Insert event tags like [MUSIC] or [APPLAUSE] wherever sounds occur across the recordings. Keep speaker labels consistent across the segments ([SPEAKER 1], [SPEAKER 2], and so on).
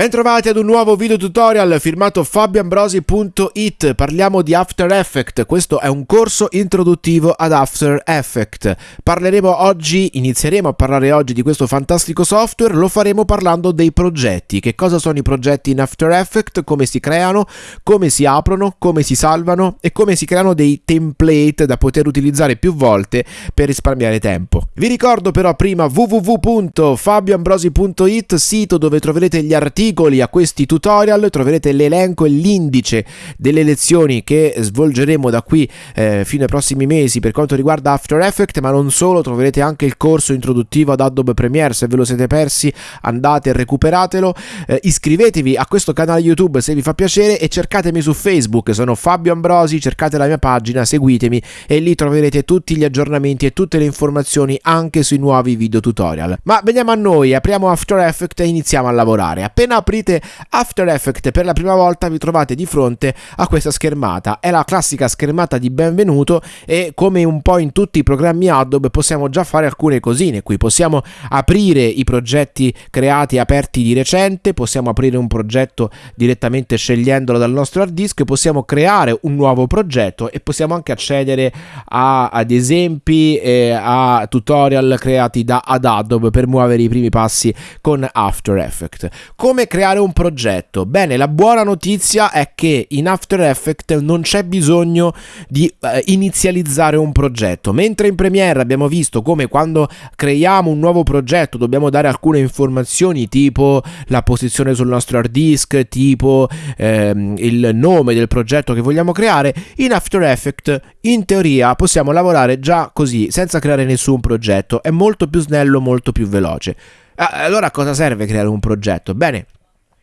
[SPEAKER 1] Bentrovati ad un nuovo video tutorial firmato fabioambrosi.it Parliamo di After Effects, questo è un corso introduttivo ad After Effects. Parleremo oggi, inizieremo a parlare oggi di questo fantastico software. Lo faremo parlando dei progetti. Che cosa sono i progetti in After Effects, come si creano, come si aprono, come si salvano? E come si creano dei template da poter utilizzare più volte per risparmiare tempo. Vi ricordo però prima www.fabioambrosi.it Sito dove troverete gli articoli articoli a questi tutorial troverete l'elenco e l'indice delle lezioni che svolgeremo da qui eh, fino ai prossimi mesi per quanto riguarda After Effects ma non solo troverete anche il corso introduttivo ad Adobe Premiere. Se ve lo siete persi andate e recuperatelo. Eh, iscrivetevi a questo canale YouTube se vi fa piacere e cercatemi su Facebook. Sono Fabio Ambrosi cercate la mia pagina seguitemi e lì troverete tutti gli aggiornamenti e tutte le informazioni anche sui nuovi video tutorial. Ma veniamo a noi apriamo After Effects e iniziamo a lavorare. Appena aprite After Effects per la prima volta vi trovate di fronte a questa schermata. È la classica schermata di benvenuto e come un po' in tutti i programmi Adobe possiamo già fare alcune cosine qui. Possiamo aprire i progetti creati e aperti di recente, possiamo aprire un progetto direttamente scegliendolo dal nostro hard disk, possiamo creare un nuovo progetto e possiamo anche accedere a, ad esempi e a tutorial creati da ad Adobe per muovere i primi passi con After Effects. Come creare un progetto? Bene, la buona notizia è che in After Effects non c'è bisogno di eh, inizializzare un progetto, mentre in Premiere abbiamo visto come quando creiamo un nuovo progetto dobbiamo dare alcune informazioni tipo la posizione sul nostro hard disk, tipo ehm, il nome del progetto che vogliamo creare, in After Effects in teoria possiamo lavorare già così, senza creare nessun progetto, è molto più snello, molto più veloce. Allora a cosa serve creare un progetto? Bene,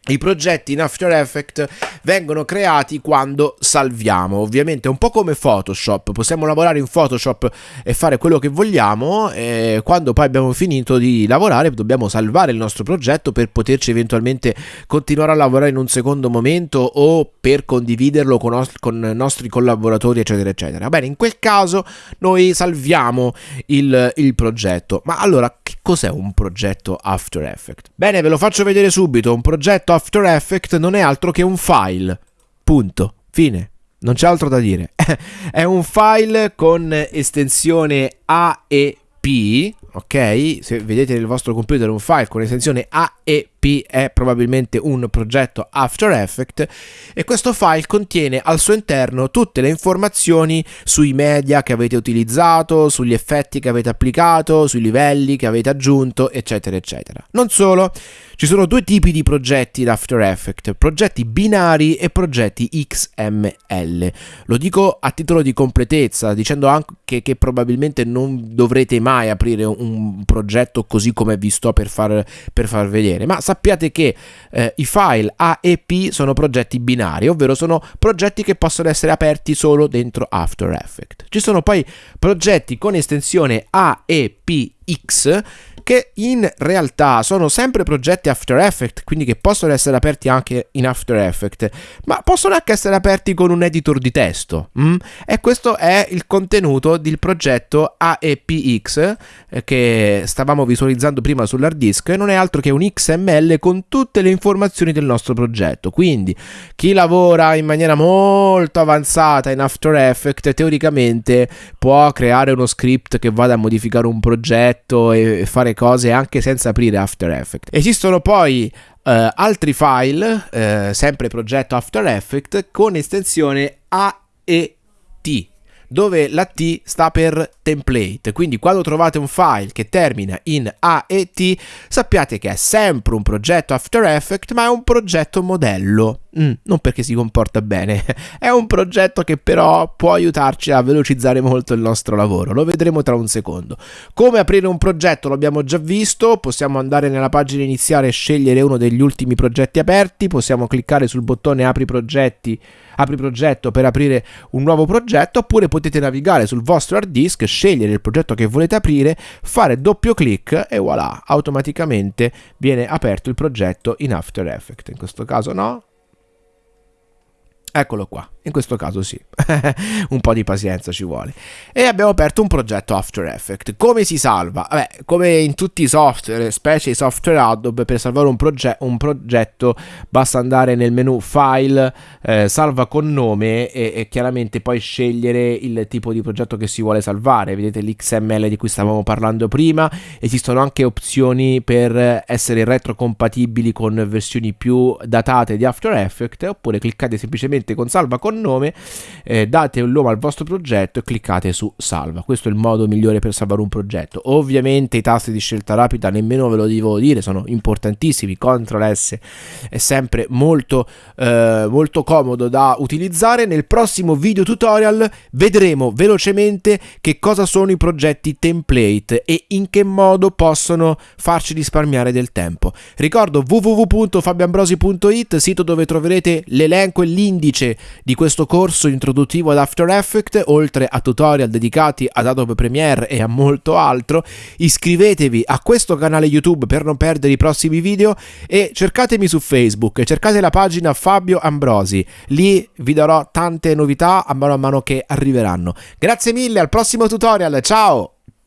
[SPEAKER 1] i progetti in After Effects vengono creati quando salviamo, ovviamente un po' come Photoshop, possiamo lavorare in Photoshop e fare quello che vogliamo e quando poi abbiamo finito di lavorare dobbiamo salvare il nostro progetto per poterci eventualmente continuare a lavorare in un secondo momento o per condividerlo con, con nostri collaboratori eccetera eccetera. Bene, in quel caso noi salviamo il, il progetto, ma allora che cos'è un progetto After Effects? Bene, ve lo faccio vedere subito, un progetto After Effects non è altro che un file. Punto. Fine. Non c'è altro da dire. [LAUGHS] è un file con estensione AEP, ok? Se vedete nel vostro computer un file con estensione AEP è probabilmente un progetto After Effects e questo file contiene al suo interno tutte le informazioni sui media che avete utilizzato, sugli effetti che avete applicato, sui livelli che avete aggiunto, eccetera, eccetera. Non solo, ci sono due tipi di progetti in After Effects, progetti binari e progetti XML. Lo dico a titolo di completezza, dicendo anche che probabilmente non dovrete mai aprire un progetto così come vi sto per far, per far vedere, ma sappiate che eh, i file AEP sono progetti binari, ovvero sono progetti che possono essere aperti solo dentro After Effects. Ci sono poi progetti con estensione AEPX che in realtà sono sempre progetti After Effects, quindi che possono essere aperti anche in After Effects, ma possono anche essere aperti con un editor di testo. Mm? E questo è il contenuto del progetto AEPX eh, che stavamo visualizzando prima sull'hard disk, non è altro che un XML con tutte le informazioni del nostro progetto. Quindi chi lavora in maniera molto avanzata in After Effects teoricamente può creare uno script che vada a modificare un progetto e fare cose anche senza aprire After Effects. Esistono poi Uh, altri file, uh, sempre progetto After Effects, con estensione AET, dove la T sta per template. Quindi quando trovate un file che termina in AET, sappiate che è sempre un progetto After Effects, ma è un progetto modello. Mm, non perché si comporta bene, [LAUGHS] è un progetto che però può aiutarci a velocizzare molto il nostro lavoro, lo vedremo tra un secondo. Come aprire un progetto l'abbiamo già visto, possiamo andare nella pagina iniziale e scegliere uno degli ultimi progetti aperti, possiamo cliccare sul bottone apri progetti, apri progetto per aprire un nuovo progetto, oppure potete navigare sul vostro hard disk, scegliere il progetto che volete aprire, fare doppio clic e voilà, automaticamente viene aperto il progetto in After Effects. In questo caso no, Eccolo qua, in questo caso sì, [LAUGHS] un po' di pazienza ci vuole. E abbiamo aperto un progetto After Effects. Come si salva? Vabbè, come in tutti i software, specie i software Adobe, per salvare un, proge- un progetto basta andare nel menu File, eh, salva con nome e, e, chiaramente poi scegliere il tipo di progetto che si vuole salvare. Vedete l'XML di cui stavamo parlando prima, esistono anche opzioni per essere retrocompatibili con versioni più datate di After Effects oppure cliccate semplicemente con salva con nome, eh, date un nome al vostro progetto e cliccate su salva. Questo è il modo migliore per salvare un progetto. Ovviamente i tasti di scelta rapida nemmeno ve lo devo dire, sono importantissimi. CTRL S è sempre molto, eh, molto comodo da utilizzare. Nel prossimo video tutorial vedremo velocemente che cosa sono i progetti template e in che modo possono farci risparmiare del tempo. Ricordo www.fabiambrosi.it, sito dove troverete l'elenco e l'indice di questo corso introduttivo ad After Effects, oltre a tutorial dedicati ad Adobe Premiere e a molto altro, iscrivetevi a questo canale YouTube per non perdere i prossimi video e cercatemi su Facebook, cercate la pagina Fabio Ambrosi, lì vi darò tante novità a mano a mano che arriveranno. Grazie mille, al prossimo tutorial, ciao!